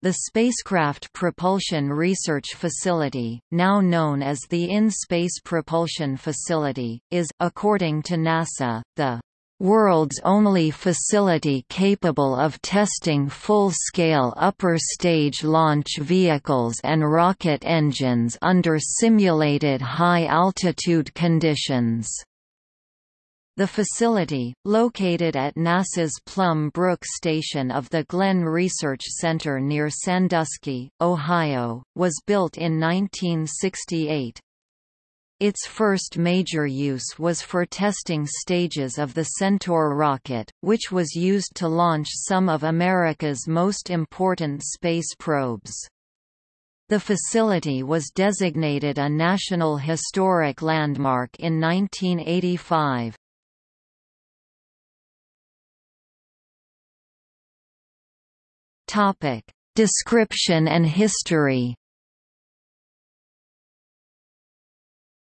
The Spacecraft Propulsion Research Facility, now known as the In-Space Propulsion Facility, is, according to NASA, the world's only facility capable of testing full-scale upper-stage launch vehicles and rocket engines under simulated high-altitude conditions. The facility, located at NASA's Plum Brook station of the Glenn Research Center near Sandusky, Ohio, was built in 1968. Its first major use was for testing stages of the Centaur rocket, which was used to launch some of America's most important space probes. The facility was designated a National Historic Landmark in 1985. Topic: Description and history.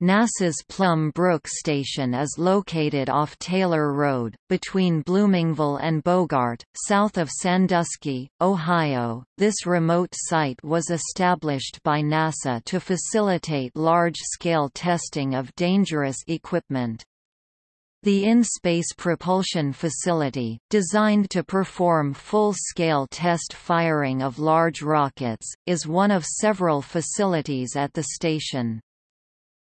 NASA's Plum Brook Station is located off Taylor Road, between Bloomingville and Bogart, south of Sandusky, Ohio. This remote site was established by NASA to facilitate large-scale testing of dangerous equipment. The in-space propulsion facility, designed to perform full-scale test firing of large rockets, is one of several facilities at the station.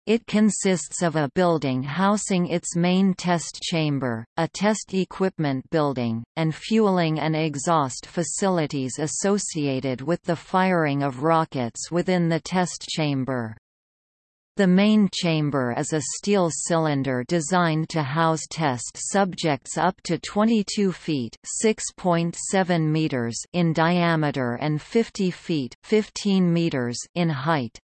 It consists of a building housing its main test chamber, a test equipment building, and fueling and exhaust facilities associated with the firing of rockets within the test chamber. The main chamber is a steel cylinder designed to house test subjects up to 22 feet (6.7 meters) in diameter and 50 feet (15 meters) in height.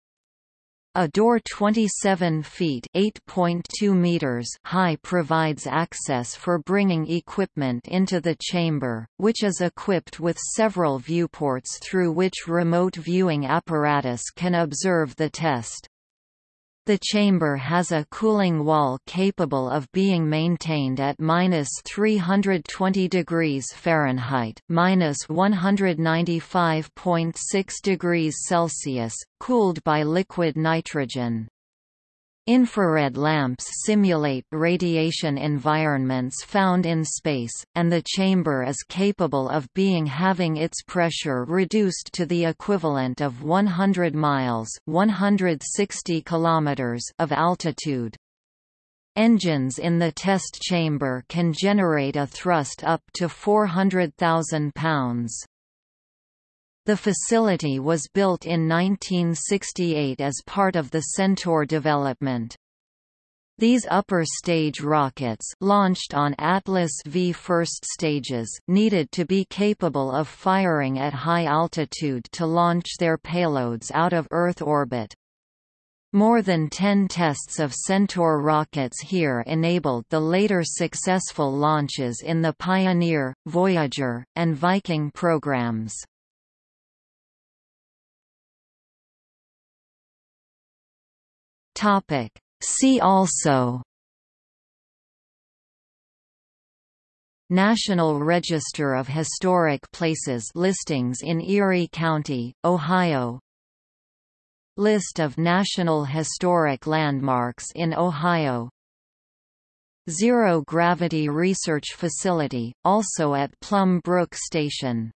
A door 27 feet (8.2 meters) high provides access for bringing equipment into the chamber, which is equipped with several viewports through which remote viewing apparatus can observe the test. The chamber has a cooling wall capable of being maintained at minus 320 degrees Fahrenheit, minus 195.6 degrees Celsius, cooled by liquid nitrogen. Infrared lamps simulate radiation environments found in space, and the chamber is capable of being having its pressure reduced to the equivalent of 100 miles 160 kilometers of altitude. Engines in the test chamber can generate a thrust up to 400,000 pounds. The facility was built in 1968 as part of the Centaur development. These upper stage rockets launched on Atlas V first stages needed to be capable of firing at high altitude to launch their payloads out of Earth orbit. More than 10 tests of Centaur rockets here enabled the later successful launches in the Pioneer, Voyager, and Viking programs. Topic. See also National Register of Historic Places listings in Erie County, Ohio. List of National Historic Landmarks in Ohio. Zero Gravity Research Facility, also at Plum Brook Station